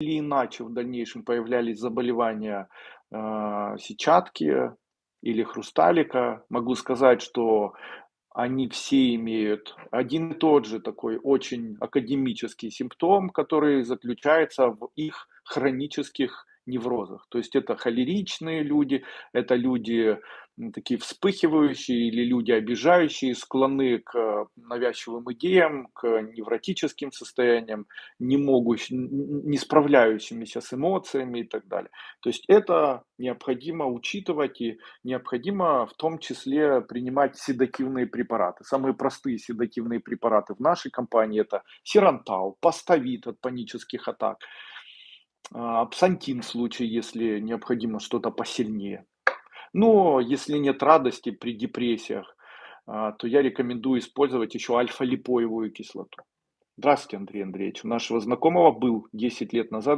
или иначе в дальнейшем появлялись заболевания, а, сетчатки или хрусталика, могу сказать, что они все имеют один и тот же такой очень академический симптом, который заключается в их хронических неврозах. То есть это холеричные люди, это люди такие вспыхивающие или люди обижающие, склонны к навязчивым идеям, к невротическим состояниям, не могущим, не справляющимися с эмоциями и так далее. То есть это необходимо учитывать и необходимо в том числе принимать седативные препараты. Самые простые седативные препараты в нашей компании это сирантал, паставит от панических атак, Апсантин в случае, если необходимо что-то посильнее. Но если нет радости при депрессиях, а, то я рекомендую использовать еще альфа-липоевую кислоту. Здравствуйте, Андрей Андреевич. У нашего знакомого был 10 лет назад